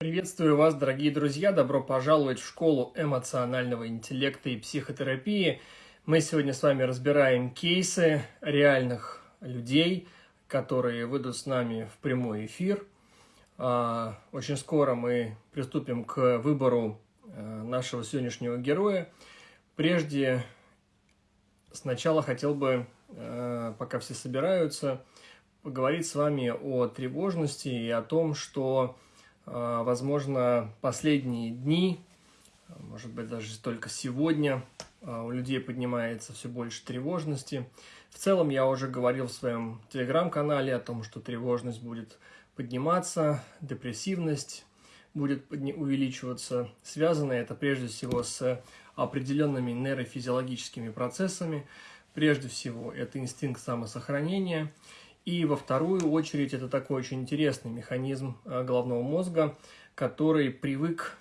Приветствую вас, дорогие друзья! Добро пожаловать в школу эмоционального интеллекта и психотерапии. Мы сегодня с вами разбираем кейсы реальных людей, которые выйдут с нами в прямой эфир. А, очень скоро мы приступим к выбору э, нашего сегодняшнего героя. Прежде, сначала хотел бы, э, пока все собираются, поговорить с вами о тревожности и о том, что возможно, последние дни, может быть, даже только сегодня, а, у людей поднимается все больше тревожности. В целом, я уже говорил в своем телеграм-канале о том, что тревожность будет подниматься, депрессивность будет увеличиваться. Связано это прежде всего с определенными нейрофизиологическими процессами. Прежде всего, это инстинкт самосохранения – и во вторую очередь это такой очень интересный механизм э, головного мозга, который привык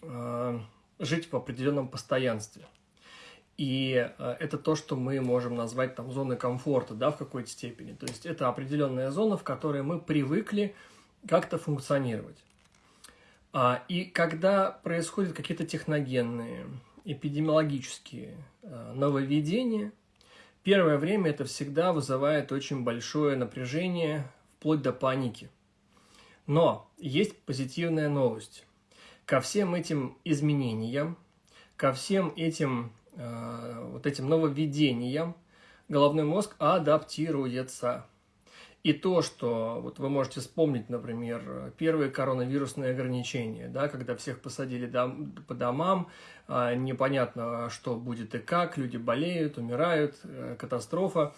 э, жить в определенном постоянстве. И э, это то, что мы можем назвать там зоной комфорта, да, в какой-то степени. То есть это определенная зона, в которой мы привыкли как-то функционировать. А, и когда происходят какие-то техногенные, эпидемиологические нововведения – Первое время это всегда вызывает очень большое напряжение, вплоть до паники. Но есть позитивная новость. Ко всем этим изменениям, ко всем этим, э, вот этим нововведениям головной мозг адаптируется. И то, что вот вы можете вспомнить, например, первые коронавирусные ограничения, да, когда всех посадили дом, по домам, а, непонятно, что будет и как, люди болеют, умирают, э, катастрофа,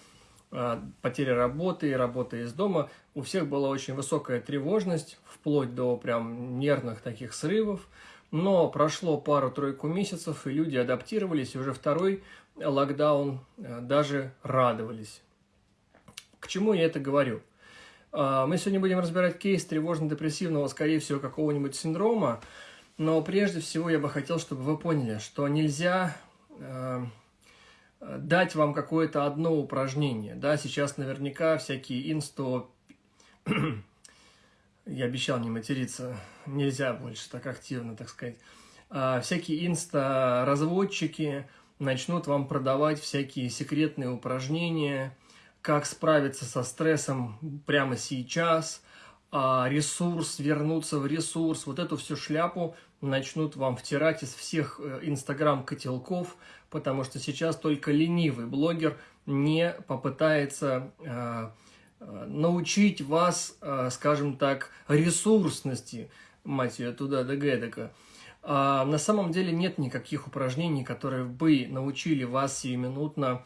а, потеря работы, работа из дома. У всех была очень высокая тревожность, вплоть до прям нервных таких срывов. Но прошло пару-тройку месяцев, и люди адаптировались, и уже второй локдаун э, даже радовались. К чему я это говорю? А, мы сегодня будем разбирать кейс тревожно-депрессивного, скорее всего, какого-нибудь синдрома, но прежде всего я бы хотел, чтобы вы поняли, что нельзя э, дать вам какое-то одно упражнение. Да, сейчас наверняка всякие инсто... я обещал не материться, нельзя больше так активно, так сказать. А, всякие инста-разводчики начнут вам продавать всякие секретные упражнения, как справиться со стрессом прямо сейчас, а ресурс, вернуться в ресурс, вот эту всю шляпу начнут вам втирать из всех э, инстаграм-котелков, потому что сейчас только ленивый блогер не попытается э, э, научить вас, скажем так, ресурсности, мать ее, туда да гэдака. А на самом деле нет никаких упражнений, которые бы научили вас сиюминутно Э,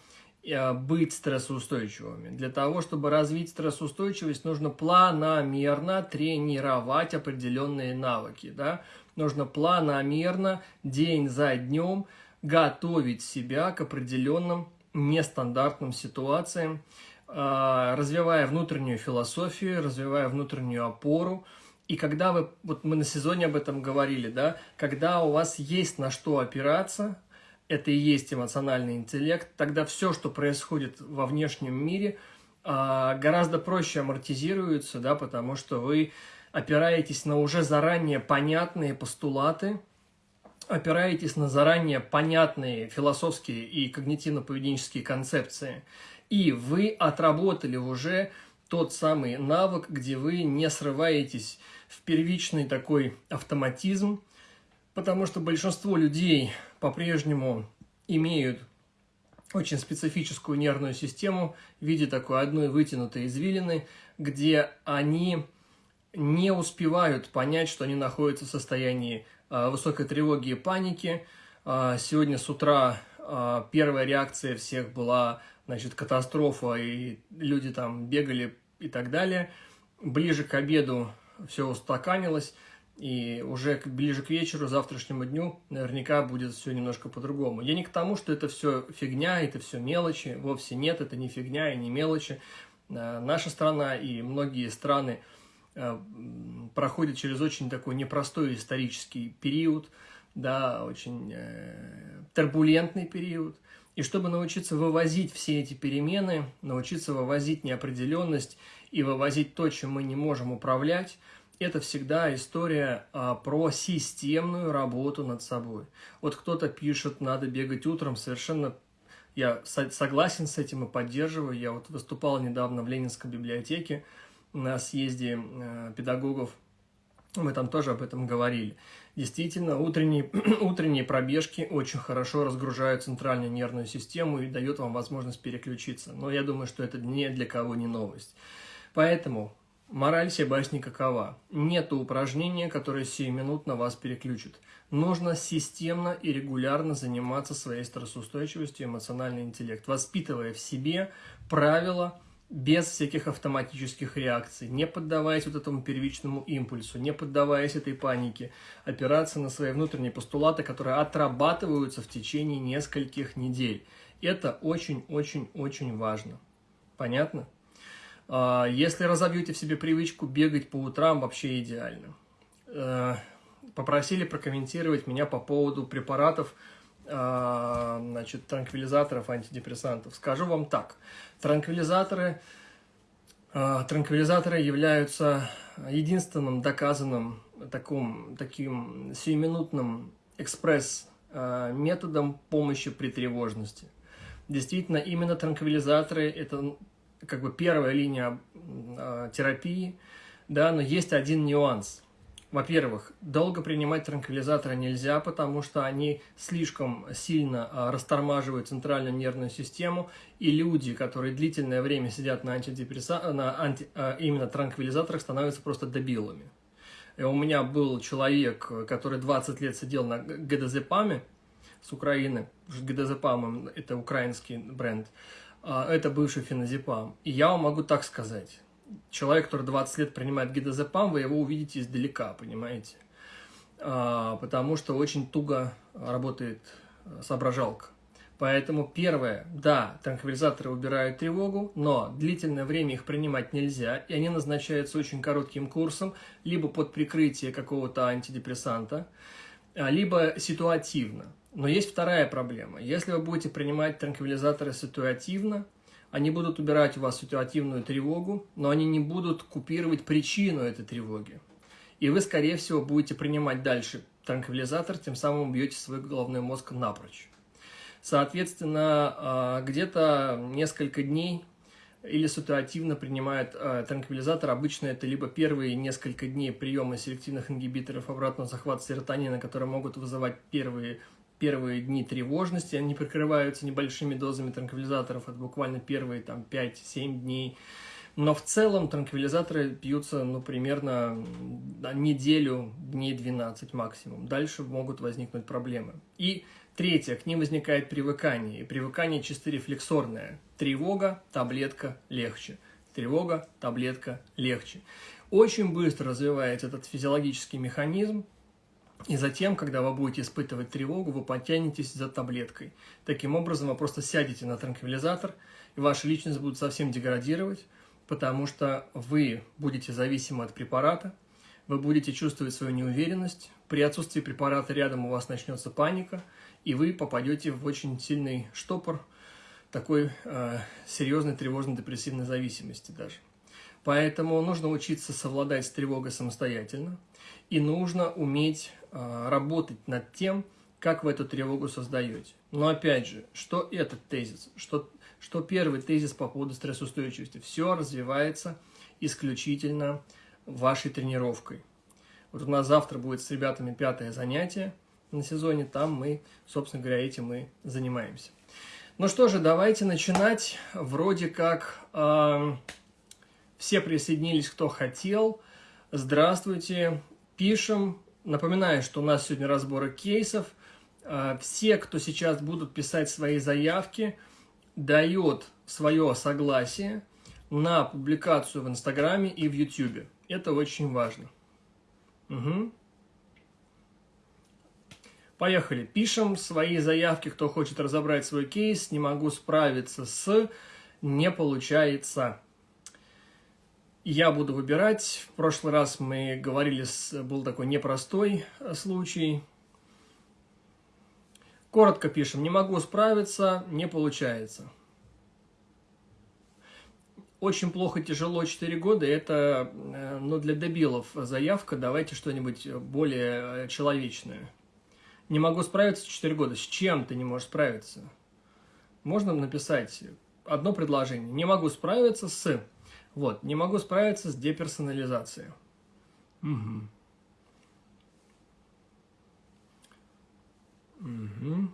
быть стрессоустойчивыми. Для того, чтобы развить стрессоустойчивость, нужно планомерно тренировать определенные навыки. Да? Нужно планомерно, день за днем, готовить себя к определенным нестандартным ситуациям, э, развивая внутреннюю философию, развивая внутреннюю опору. И когда вы, вот мы на сезоне об этом говорили, да, когда у вас есть на что опираться, это и есть эмоциональный интеллект, тогда все, что происходит во внешнем мире, а, гораздо проще амортизируется, да, потому что вы опираетесь на уже заранее понятные постулаты, опираетесь на заранее понятные философские и когнитивно-поведенческие концепции, и вы отработали уже тот самый навык, где вы не срываетесь в первичный такой автоматизм, потому что большинство людей по-прежнему имеют очень специфическую нервную систему в виде такой одной вытянутой извилины, где они не успевают понять, что они находятся в состоянии э, высокой тревоги и паники. Э, сегодня с утра э, первая реакция всех была, значит, катастрофа, и люди там бегали и так далее. Ближе к обеду все устаканилось. И уже ближе к вечеру, завтрашнему дню, наверняка будет все немножко по-другому. Я не к тому, что это все фигня, это все мелочи. Вовсе нет, это не фигня и не мелочи. Э, наша страна и многие страны э, проходят через очень такой непростой исторический период, да, очень э, турбулентный период. И чтобы научиться вывозить все эти перемены, научиться вывозить неопределенность и вывозить то, чем мы не можем управлять, это всегда история а, про системную работу над собой. Вот кто-то пишет, надо бегать утром, совершенно я согласен с этим и поддерживаю. Я вот выступал недавно в Ленинской библиотеке на съезде э, педагогов, мы там тоже об этом говорили. Действительно, утренние, утренние пробежки очень хорошо разгружают центральную нервную систему и дают вам возможность переключиться. Но я думаю, что это ни для кого не новость. Поэтому мораль всей басни какова? Нет упражнения, которое сиюминутно вас переключит. Нужно системно и регулярно заниматься своей стрессоустойчивостью и эмоциональный интеллект, воспитывая в себе правила, без всяких автоматических реакций, не поддаваясь вот этому первичному импульсу, не поддаваясь этой панике, опираться на свои внутренние постулаты, которые отрабатываются в течение нескольких недель. Это очень-очень-очень важно. Понятно? А, если разобьете в себе привычку бегать по утрам, вообще идеально. Э, попросили прокомментировать меня по поводу препаратов, а, значит, транквилизаторов, антидепрессантов. Скажу вам так. Транквилизаторы, а, транквилизаторы являются единственным доказанным таким, таким сиюминутным экспресс-методом помощи при тревожности. Действительно, именно транквилизаторы – это как бы первая линия а, терапии, да, но есть один нюанс – во-первых, долго принимать транквилизаторы нельзя, потому что они слишком сильно а, растормаживают центральную нервную систему, и люди, которые длительное время сидят на, антидепресса... на анти... А, именно транквилизаторах, становятся просто дебилами. И у меня был человек, который 20 лет сидел на ГДЗПАМе с Украины, ГДЗПАМ – это украинский бренд, это бывший феназепам. И я вам могу так сказать, человек, который 20 лет принимает гидозепам, вы его увидите издалека, понимаете? А, потому что очень туго работает э, соображалка. Поэтому первое, да, транквилизаторы убирают тревогу, но длительное время их принимать нельзя, и они назначаются очень коротким курсом, либо под прикрытие какого-то антидепрессанта, а, либо ситуативно. Но есть вторая проблема. Если вы будете принимать транквилизаторы ситуативно, они будут убирать у вас ситуативную тревогу, но они не будут купировать причину этой тревоги. И вы, скорее всего, будете принимать дальше транквилизатор, тем самым убьете свой головной мозг напрочь. Соответственно, а, где-то несколько дней или ситуативно принимает а, транквилизатор. Обычно это либо первые несколько дней приема селективных ингибиторов обратного захвата серотонина, которые могут вызывать первые первые дни тревожности, они прикрываются небольшими дозами транквилизаторов, это буквально первые там 5-7 дней. Но в целом транквилизаторы пьются, ну, примерно неделю, дней 12 максимум. Дальше могут возникнуть проблемы. И третье, к ним возникает привыкание. И привыкание чисто рефлексорное. Тревога, таблетка, легче. Тревога, таблетка, легче. Очень быстро развивается этот физиологический механизм, и затем, когда вы будете испытывать тревогу, вы потянетесь за таблеткой. Таким образом, вы просто сядете на транквилизатор, и ваша личность будет совсем деградировать, потому что вы будете зависимы от препарата, вы будете чувствовать свою неуверенность, при отсутствии препарата рядом у вас начнется паника, и вы попадете в очень сильный штопор такой э, серьезной тревожно-депрессивной зависимости даже. Поэтому нужно учиться совладать с тревогой самостоятельно, и нужно уметь работать над тем, как вы эту тревогу создаете. Но опять же, что этот тезис? Что, что первый тезис по поводу стрессоустойчивости? Все развивается исключительно вашей тренировкой. Вот у нас завтра будет с ребятами пятое занятие на сезоне, там мы, собственно говоря, этим и занимаемся. Ну что же, давайте начинать. Вроде как э, все присоединились, кто хотел. Здравствуйте пишем. Напоминаю, что у нас сегодня разборы кейсов. А, все, кто сейчас будут писать свои заявки, дает свое согласие на публикацию в Инстаграме и в Ютубе. Это очень важно. Угу. Поехали. Пишем свои заявки, кто хочет разобрать свой кейс. Не могу справиться с... Не получается я буду выбирать. В прошлый раз мы говорили, был такой непростой э, случай. Коротко пишем, не могу справиться, не получается. очень плохо, тяжело 4 года, это э, ну, для дебилов заявка, давайте что-нибудь более э, человечное. Не могу справиться 4 года. С чем ты не можешь справиться? Можно написать одно предложение. Не могу справиться с... Вот, не могу справиться с деперсонализацией. Угу. Угу.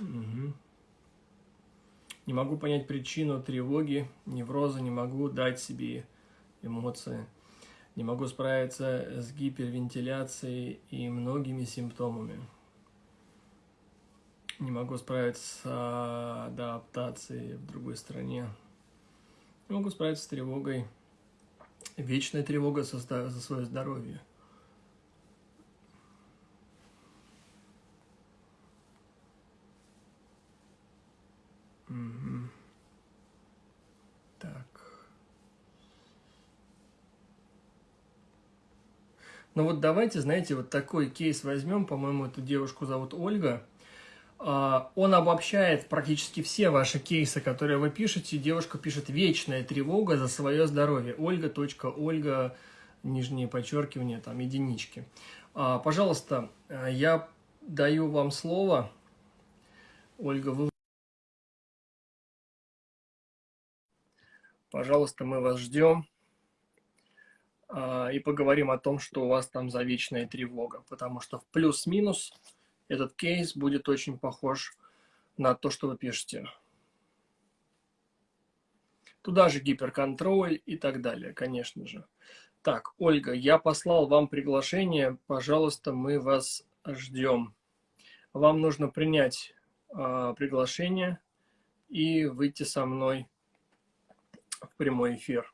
Угу. Не могу понять причину тревоги, невроза, не могу дать себе эмоции. Не могу справиться с гипервентиляцией и многими симптомами. Не могу справиться с адаптацией в другой стране. Не могу справиться с тревогой. Вечная тревога за свое здоровье. Так. Ну вот давайте, знаете, вот такой кейс возьмем. По-моему, эту девушку зовут Ольга. А, он обобщает практически все ваши кейсы, которые вы пишете. Девушка пишет «Вечная тревога за свое здоровье». Ольга, точка, Ольга, нижнее подчеркивание, там, единички. А, пожалуйста, я даю вам слово. Ольга, вы Пожалуйста, мы вас ждем а, и поговорим о том, что у вас там за вечная тревога, потому что в плюс-минус этот кейс будет очень похож на то, что вы пишете. Туда же гиперконтроль и так далее, конечно же. Так, Ольга, я послал вам приглашение, пожалуйста, мы вас ждем. Вам нужно принять э, приглашение и выйти со мной в прямой эфир.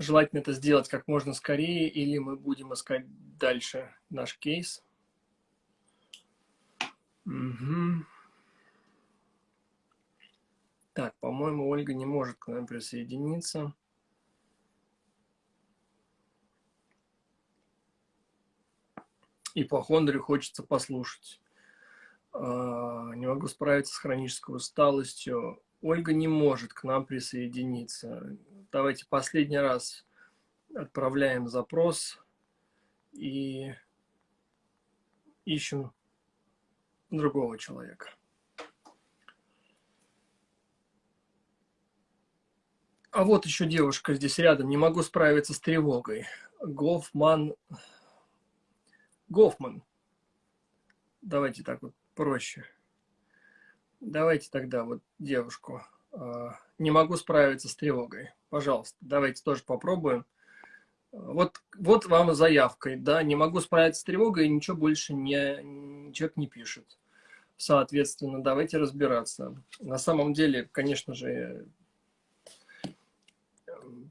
Желательно это сделать как можно скорее, или мы будем искать дальше наш кейс. Угу. Так, по-моему, Ольга не может к нам присоединиться. И по Хондрю хочется послушать. А, не могу справиться с хронической усталостью. Ольга не может к нам присоединиться. Давайте последний раз отправляем запрос и ищем другого человека. А вот еще девушка здесь рядом. Не могу справиться с тревогой. Гофман. Гофман. Давайте так вот проще. Давайте тогда вот девушку. Не могу справиться с тревогой. Пожалуйста, давайте тоже попробуем. Вот, вот вам заявкой, да, не могу справиться с тревогой, ничего больше не, человек не пишет. Соответственно, давайте разбираться. На самом деле, конечно же,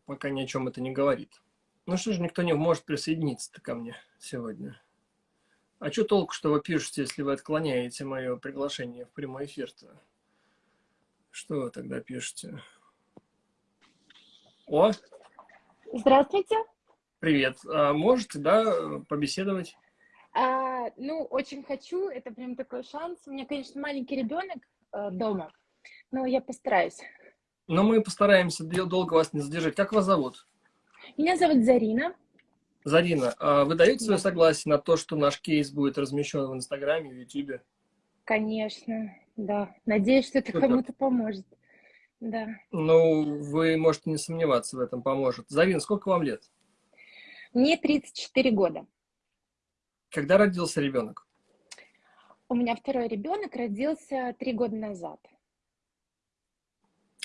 пока ни о чем это не говорит. Ну что же, никто не может присоединиться ко мне сегодня. А что толку, что вы пишете, если вы отклоняете мое приглашение в прямой эфир-то? Что вы тогда пишете? О! Здравствуйте. Привет. А можете, да, побеседовать? А, ну, очень хочу. Это прям такой шанс. У меня, конечно, маленький ребенок э, дома, но я постараюсь. Но мы постараемся долго вас не задержать. Как вас зовут? Меня зовут Зарина. Зарина, а вы даете свое согласие на то, что наш кейс будет размещен в Инстаграме, в Ютубе? Конечно, да. Надеюсь, что это кому-то поможет. Да. Ну, вы можете не сомневаться в этом, поможет. Зарина, сколько вам лет? Мне 34 года. Когда родился ребенок? У меня второй ребенок родился три года назад.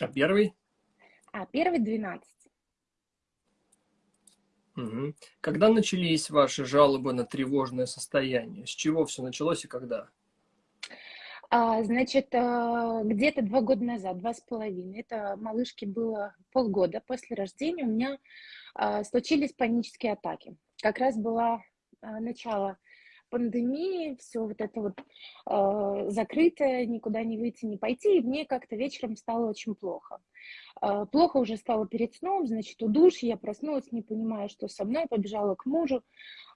А первый? А первый 12. Угу. Когда начались ваши жалобы на тревожное состояние? С чего все началось и когда? А, значит, а, где-то два года назад, два с половиной, это малышке было полгода после рождения, у меня а, случились панические атаки. Как раз было начало пандемии, все вот это вот э, закрытое, никуда не выйти, не пойти, и мне как-то вечером стало очень плохо. А, плохо уже стало перед сном, значит, удушь, я проснулась, не понимая, что со мной, побежала к мужу,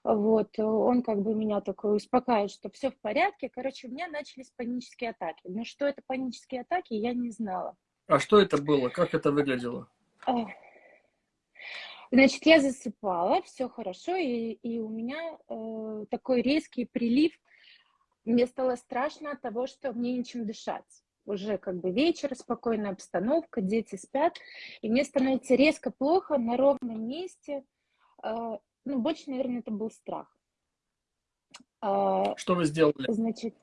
вот, он как бы меня такой успокаивает, что все в порядке, короче, у меня начались панические атаки, но что это панические атаки, я не знала. А что это было, как это выглядело? Значит, я засыпала, все хорошо, и, и у меня э, такой резкий прилив, мне стало страшно от того, что мне нечем дышать уже как бы вечер, спокойная обстановка, дети спят, и мне становится резко плохо на ровном месте. А, ну, больше, наверное, это был страх. А, что вы сделали? Значит,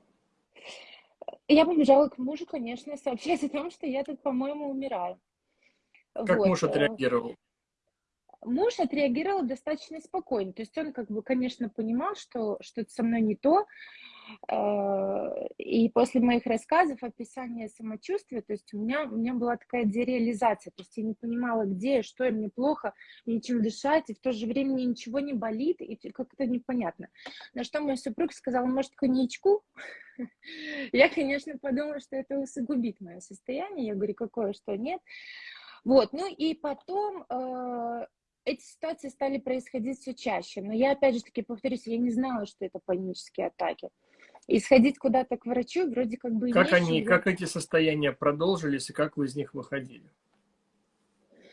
я побежала к мужу, конечно, сообщать о том, что я тут, по-моему, умираю. Как вот. муж э, отреагировал? Муж отреагировал достаточно спокойно. То есть он, как бы, конечно, понимал, что что-то со мной не то, Э, и после моих рассказов, описания самочувствия, то есть у меня, у меня была такая дереализация, то есть я не понимала, где, что, и мне плохо, нечем дышать, и в то же время мне ничего не болит, и как-то непонятно. На что мой супруг сказал, может, коньячку? Я, конечно, подумала, что это усугубит мое состояние. Я говорю, какое, что нет. Вот, ну и потом э, эти ситуации стали происходить все чаще. Но я, опять же таки, повторюсь, я не знала, что это панические атаки. И сходить куда-то к врачу вроде как бы... Как они, как эти состояния продолжились, и как вы из них выходили?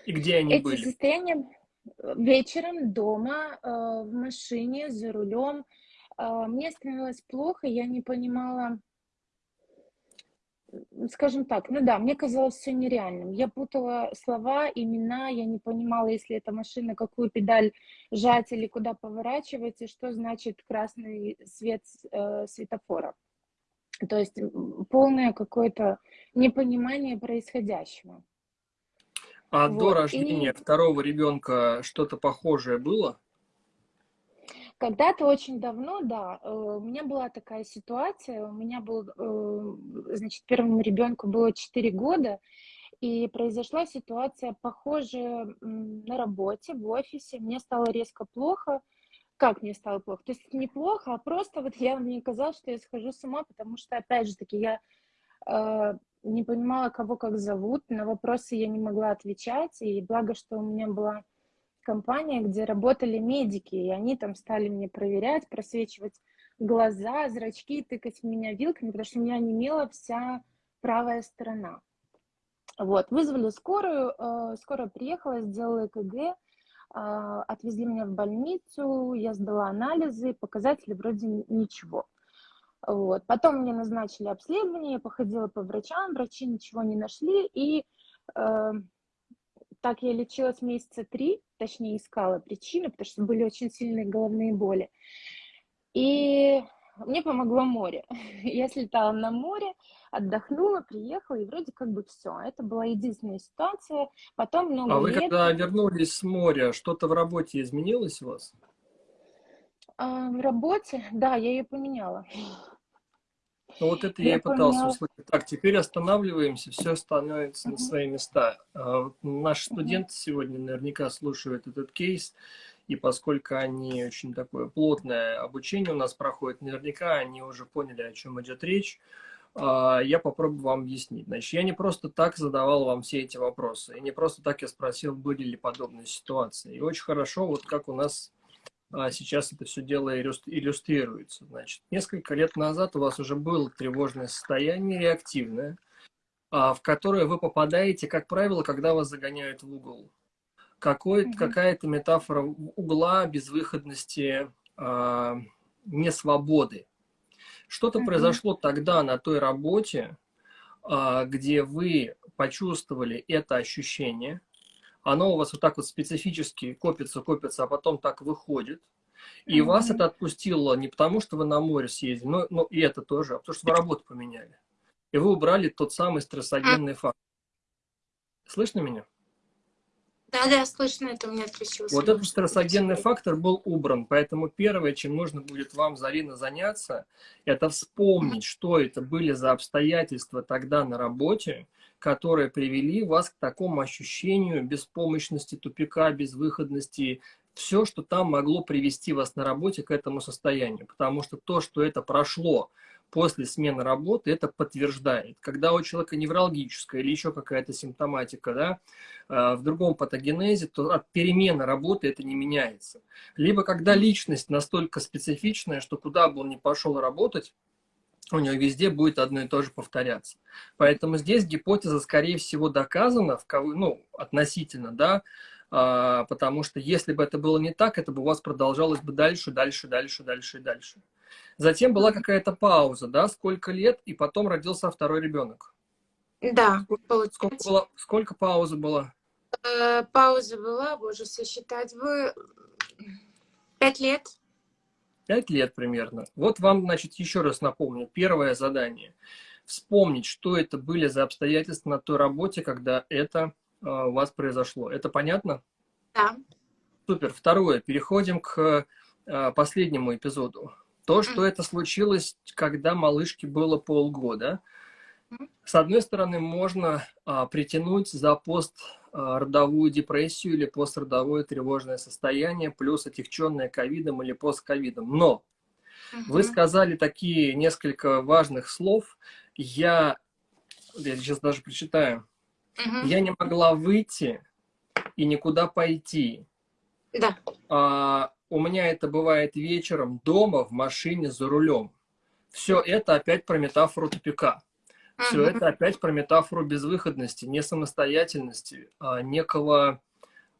И где они эти были? Эти состояния э, вечером дома, э, в машине, за рулем. Э, мне становилось плохо, я не понимала, скажем так, ну да, мне казалось все нереальным. Я путала слова, имена, я не понимала, если это машина, какую педаль жать или куда поворачивать, и что значит красный свет э, светофора. То есть полное какое-то непонимание происходящего. А вот. до рождения и... второго ребенка что-то похожее было? Когда-то очень давно, да, э, у меня была такая ситуация, у меня был, э, значит, первому ребенку было 4 года, и произошла ситуация похожая на работе, в офисе, мне стало резко плохо, как мне стало плохо? То есть неплохо, а просто вот я, мне казалось, что я схожу с ума, потому что, опять же таки, я э, не понимала, кого как зовут, на вопросы я не могла отвечать, и благо, что у меня была компания, где работали медики, и они там стали мне проверять, просвечивать глаза, зрачки, тыкать в меня вилками, потому что у меня немела вся правая сторона. Вот, вызвали скорую, э, скорая приехала, сделала ЭКГ, э, отвезли меня в больницу, я сдала анализы, показатели вроде ничего. Вот. Потом мне назначили обследование, я походила по врачам, врачи ничего не нашли, и э, так я лечилась месяца три, точнее искала причину, потому что были очень сильные головные боли. И мне помогло море. Я слетала на море, отдохнула, приехала, и вроде как бы все. Это была единственная ситуация. Потом много А вы лет... когда вернулись с моря, что-то в работе изменилось у вас? А, в работе? Да, я ее поменяла. Ну вот это я, я и пытался поняла. услышать. Так, теперь останавливаемся, все становится на свои места. А, наши студенты сегодня наверняка слушают этот кейс, и поскольку они очень такое плотное обучение у нас проходит, наверняка они уже поняли, о чем идет речь. А, я попробую вам объяснить. Значит, я не просто так задавал вам все эти вопросы, и не просто так я спросил, были ли подобные ситуации. И очень хорошо, вот как у нас а сейчас это все дело иллюстрируется. Значит, несколько лет назад у вас уже было тревожное состояние, реактивное, а, в которое вы попадаете, как правило, когда вас загоняют в угол. Какой, mm Какая-то метафора угла, безвыходности, а, несвободы. Что-то mm произошло тогда на той работе, а, где вы почувствовали это ощущение – оно у вас вот так вот специфически копится, копится, а потом так выходит. И mm -hmm. вас это отпустило не потому, что вы на море съездили, но, но и это тоже, а потому что вы работу поменяли. И вы убрали тот самый стрессогенный фактор. Слышно меня? Да, да, слышно, это у меня отключилось. Вот этот стрессогенный фактор был убран, поэтому первое, чем нужно будет вам, Зарина, заняться, это вспомнить, что это были за обстоятельства тогда на работе, которые привели вас к такому ощущению беспомощности, тупика, безвыходности, все, что там могло привести вас на работе к этому состоянию. Потому что то, что это прошло после смены работы это подтверждает. Когда у человека неврологическая или еще какая-то симптоматика, да, э, в другом патогенезе, то от перемены работы это не меняется. Либо когда личность настолько специфичная, что куда бы он ни пошел работать, у него везде будет одно и то же повторяться. Поэтому здесь гипотеза, скорее всего, доказана, в кого, ну, относительно, да, а, потому что если бы это было не так, это бы у вас продолжалось бы дальше, дальше, дальше, дальше и дальше. Затем была какая-то пауза, да, сколько лет, и потом родился второй ребенок. Да, сколько, сколько, было, сколько паузы было? Э, пауза была, боже, сосчитать вы пять лет. Пять лет примерно. Вот вам, значит, еще раз напомню. Первое задание. Вспомнить, что это были за обстоятельства на той работе, когда это э, у вас произошло. Это понятно? Да. Супер. Второе. Переходим к э, последнему эпизоду. То, что это случилось, когда малышке было полгода. С одной стороны, можно а, притянуть за пост-родовую депрессию или пострадовое тревожное состояние, плюс отягченное ковидом или постковидом. Но вы сказали такие несколько важных слов. Я, я сейчас даже прочитаю. Я не могла выйти и никуда пойти. Да. А, у меня это бывает вечером дома, в машине, за рулем. Все это опять про метафору тупика. Все это опять про метафору безвыходности, не самостоятельности, а некого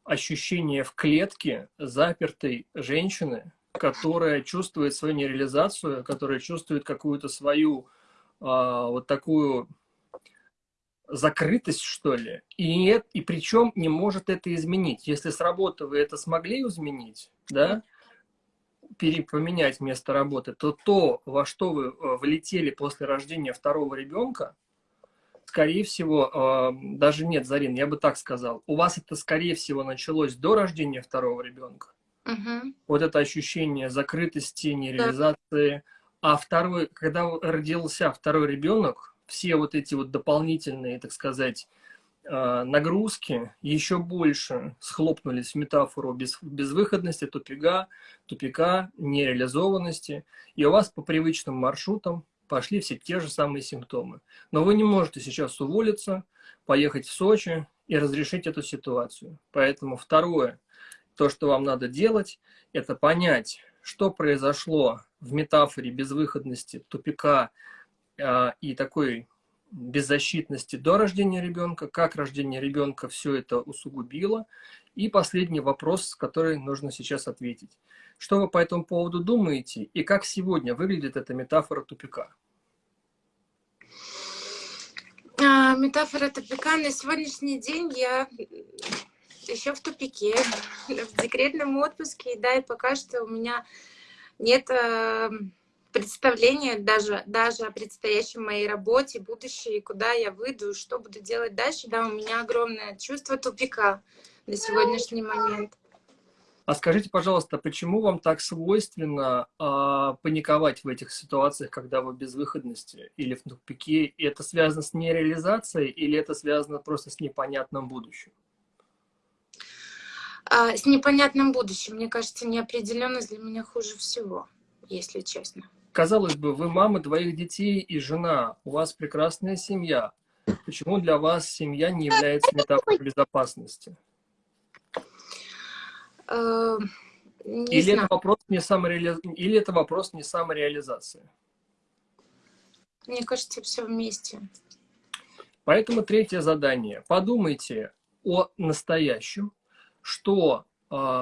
ощущения в клетке запертой женщины, которая чувствует свою нереализацию, которая чувствует какую-то свою а, вот такую закрытость, что ли, и, и причем не может это изменить. Если с работы вы это смогли изменить, да, поменять место работы, то то, во что вы э, влетели после рождения второго ребенка, скорее всего, э, даже нет, Зарин, я бы так сказал, у вас это, скорее всего, началось до рождения второго ребенка. Угу. Вот это ощущение закрытости, нереализации. Да. А второй, когда родился второй ребенок, все вот эти вот дополнительные, так сказать, нагрузки еще больше схлопнулись в метафору без, безвыходности, тупика, тупика, нереализованности. И у вас по привычным маршрутам пошли все те же самые симптомы. Но вы не можете сейчас уволиться, поехать в Сочи и разрешить эту ситуацию. Поэтому второе, то, что вам надо делать, это понять, что произошло в метафоре безвыходности, тупика э, и такой беззащитности до рождения ребенка, как рождение ребенка все это усугубило. И последний вопрос, который нужно сейчас ответить. Что вы по этому поводу думаете и как сегодня выглядит эта метафора тупика? А, метафора тупика. На сегодняшний день я еще в тупике, в декретном отпуске, да, и пока что у меня нет представления даже, даже о предстоящей моей работе, будущей, куда я выйду, что буду делать дальше. Да, у меня огромное чувство тупика на сегодняшний момент. А скажите, пожалуйста, почему вам так свойственно э, паниковать в этих ситуациях, когда вы без выходности или в тупике? И это связано с нереализацией или это связано просто с непонятным будущим? А, с непонятным будущим. Мне кажется, неопределенность для меня хуже всего, если честно. Казалось бы, вы мама двоих детей и жена, у вас прекрасная семья. Почему для вас семья не является метафорой безопасности? Э, не Или знаю. это, вопрос не самореали... Или это вопрос не самореализации? Мне кажется, все вместе. Поэтому третье задание. Подумайте о настоящем, что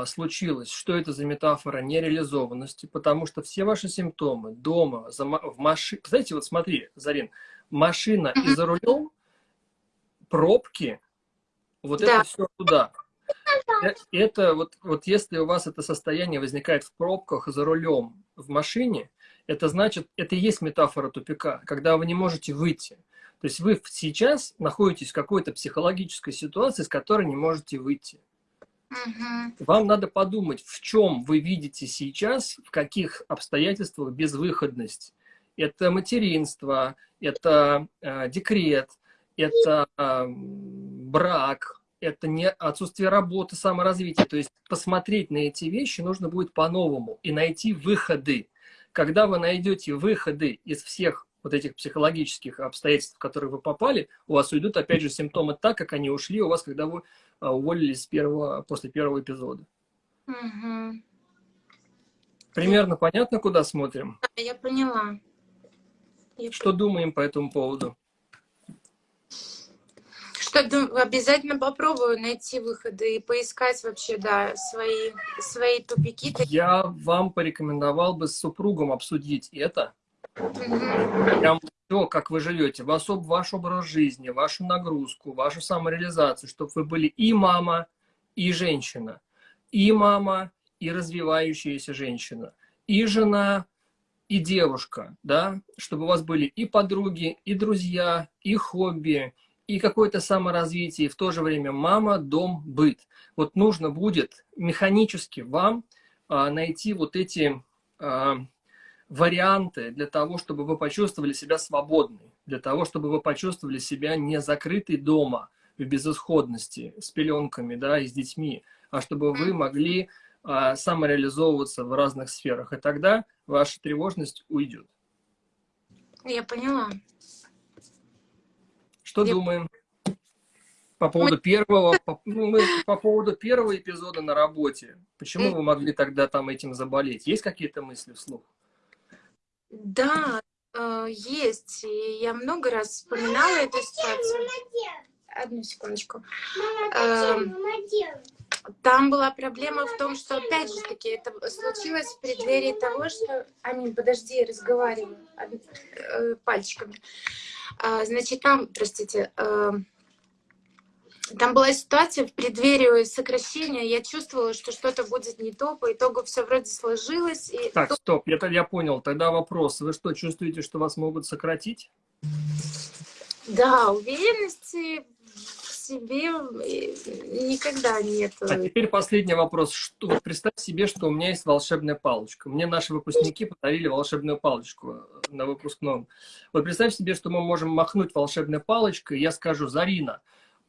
случилось, что это за метафора нереализованности, потому что все ваши симптомы дома, в машине... Знаете, вот смотри, Зарин, машина и за рулем, пробки, вот да. это все туда. Э, это вот, вот если у вас это состояние возникает в пробках за рулем в машине, это значит, это и есть метафора тупика, когда вы не можете выйти. То есть вы сейчас находитесь в какой-то психологической ситуации, с которой не можете выйти. Угу. Вам надо подумать, в чем вы видите сейчас, в каких обстоятельствах безвыходность. Это материнство, это э, декрет, это э, брак, это не отсутствие работы, саморазвития. То есть посмотреть на эти вещи нужно будет по-новому и найти выходы. Когда вы найдете выходы из всех вот этих психологических обстоятельств, в которые вы попали, у вас уйдут, опять же, симптомы так, как они ушли у вас, когда вы а, уволились с первого, после первого эпизода. Угу. Примерно понятно, куда смотрим? Я поняла. Я Что думаем по этому поводу? Что обязательно попробую найти выходы и поискать вообще, да, свои, свои тупики. Я вам порекомендовал бы с супругом обсудить это. Прям то, как вы живете, ваш, ваш образ жизни, вашу нагрузку, вашу самореализацию, чтобы вы были и мама, и женщина, и мама, и развивающаяся женщина, и жена, и девушка, да, чтобы у вас были и подруги, и друзья, и хобби, и какое-то саморазвитие, и в то же время мама, дом, быт. Вот нужно будет механически вам а, найти вот эти а, варианты для того, чтобы вы почувствовали себя свободной, для того, чтобы вы почувствовали себя не закрытой дома, в безысходности, с пеленками, да, и с детьми, а чтобы вы могли а, самореализовываться в разных сферах. И тогда ваша тревожность уйдет. Я поняла. Что Я... думаем? По поводу первого, по, ну, мы, по поводу первого эпизода на работе. Почему вы могли тогда там этим заболеть? Есть какие-то мысли вслух? Да, э, есть. И я много раз вспоминала эту ситуацию. Одну секундочку. Эм, там была проблема в том, что, опять же таки, это случилось в преддверии того, что... Амин, подожди, я разговариваю э, пальчиками. А, значит, там, простите, эм, там была ситуация в преддверии сокращения, я чувствовала, что что-то будет не то, по итогу все вроде сложилось. И так, то... стоп, я, я понял. Тогда вопрос. Вы что, чувствуете, что вас могут сократить? Да, уверенности в себе никогда нет. А теперь последний вопрос. Что, вот представь себе, что у меня есть волшебная палочка. Мне наши выпускники подарили волшебную палочку на выпускном. Вот представь себе, что мы можем махнуть волшебной палочкой, и я скажу, Зарина,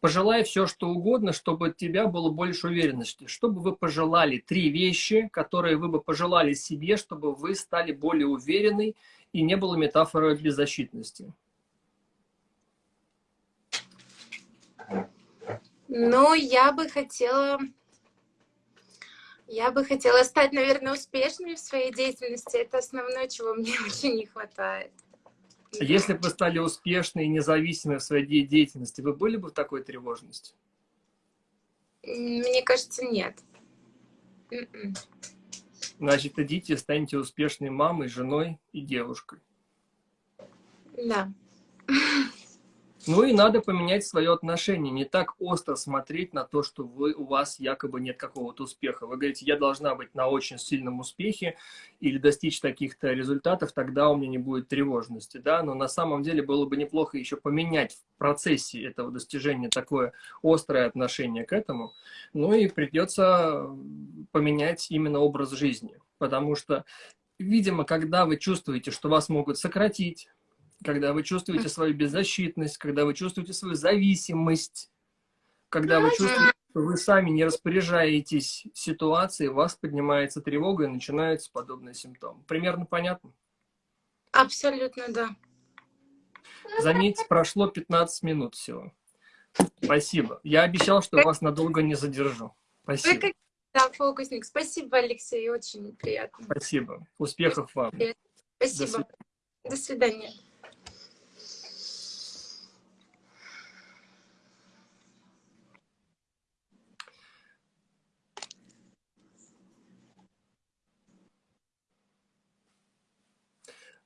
Пожелай все, что угодно, чтобы от тебя было больше уверенности. Чтобы вы пожелали три вещи, которые вы бы пожелали себе, чтобы вы стали более уверенной и не было метафоры беззащитности. Ну, я бы хотела... Я бы хотела стать, наверное, успешной в своей деятельности. Это основное, чего мне очень не хватает. Если бы вы стали успешны и независимы в своей деятельности, вы были бы в такой тревожности? Мне кажется, нет. М-м. Значит, идите, станьте успешной мамой, женой и девушкой. Да. Ну и надо поменять свое отношение, не так остро смотреть на то, что вы, у вас якобы нет какого-то успеха. Вы говорите, я должна быть на очень сильном успехе или достичь таких-то результатов, тогда у меня не будет тревожности. Да? Но на самом деле было бы неплохо еще поменять в процессе этого достижения такое острое отношение к этому. Ну и придется поменять именно образ жизни. Потому что, видимо, когда вы чувствуете, что вас могут сократить, когда вы чувствуете свою беззащитность, когда вы чувствуете свою зависимость, когда вы чувствуете, что вы сами не распоряжаетесь ситуацией, у вас поднимается тревога и начинаются подобные симптомы. Примерно понятно? Абсолютно, да. Заметьте, прошло 15 минут всего. Спасибо. Я обещал, что вас надолго не задержу. Спасибо. Вы как... Да, фокусник. Спасибо, Алексей, очень приятно. Спасибо. Успехов вам. Спасибо. До свидания. До свидания.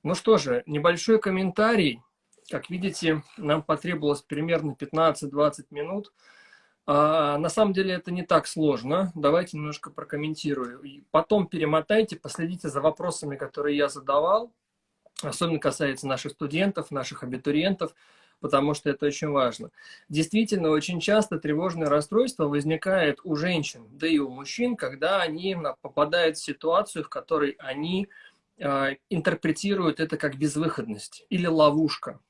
Ну что же, небольшой комментарий. Как видите, нам потребовалось примерно 15-20 минут. А, на самом деле это не так сложно. Давайте немножко прокомментирую. И потом перемотайте, последите за вопросами, которые я задавал. Особенно касается наших студентов, наших абитуриентов, потому что это очень важно. Действительно, очень часто тревожное расстройство возникает у женщин, да и у мужчин, когда они попадают в ситуацию, в которой они интерпретируют это как безвыходность или ловушка.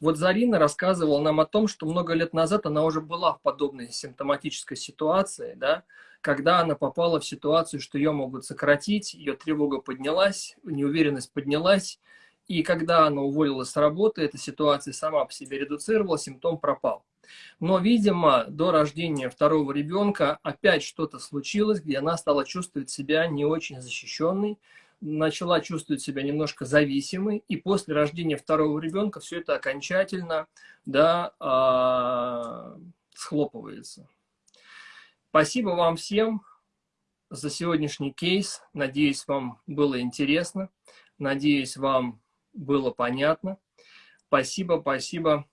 Вот Зарина рассказывала нам о том, что много лет назад она уже была в подобной симптоматической ситуации, да, когда она попала в ситуацию, что ее могут сократить, ее тревога поднялась, неуверенность поднялась, и когда она уволилась с работы, эта ситуация сама по себе редуцировала, симптом пропал. Но, видимо, до рождения второго ребенка опять что-то случилось, где она стала чувствовать себя не очень защищенной, начала чувствовать себя немножко зависимой, и после рождения второго ребенка все это окончательно да, э, схлопывается. Спасибо вам всем за сегодняшний кейс. Надеюсь, вам было интересно. Надеюсь, вам было понятно. Спасибо, спасибо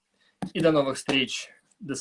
и до новых встреч. До